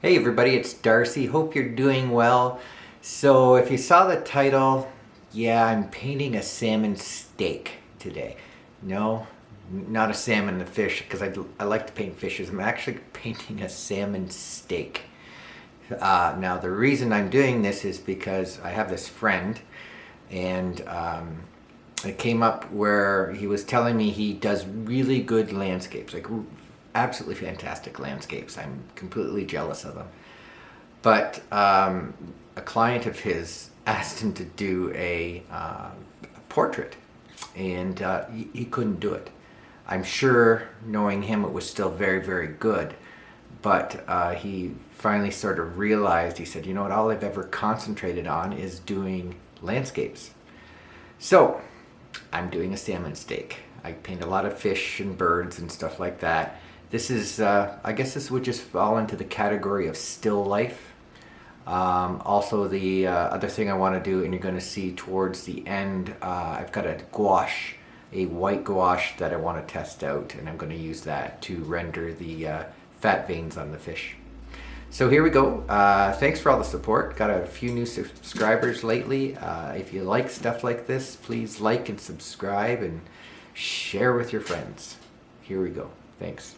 Hey everybody, it's Darcy. Hope you're doing well. So if you saw the title, yeah, I'm painting a salmon steak today. No, not a salmon, a fish, because I, I like to paint fishes. I'm actually painting a salmon steak. Uh, now the reason I'm doing this is because I have this friend and um, it came up where he was telling me he does really good landscapes, like absolutely fantastic landscapes. I'm completely jealous of them. But um, a client of his asked him to do a, uh, portrait and uh, he, he couldn't do it. I'm sure knowing him it was still very, very good. But uh, he finally sort of realized, he said, you know what, all I've ever concentrated on is doing landscapes. So I'm doing a salmon steak. I paint a lot of fish and birds and stuff like that. This is, uh, I guess this would just fall into the category of still life. Um, also the uh, other thing I want to do, and you're going to see towards the end, uh, I've got a gouache, a white gouache that I want to test out, and I'm going to use that to render the uh, fat veins on the fish. So here we go. Uh, thanks for all the support. Got a few new subscribers lately. Uh, if you like stuff like this, please like and subscribe and share with your friends. Here we go. Thanks.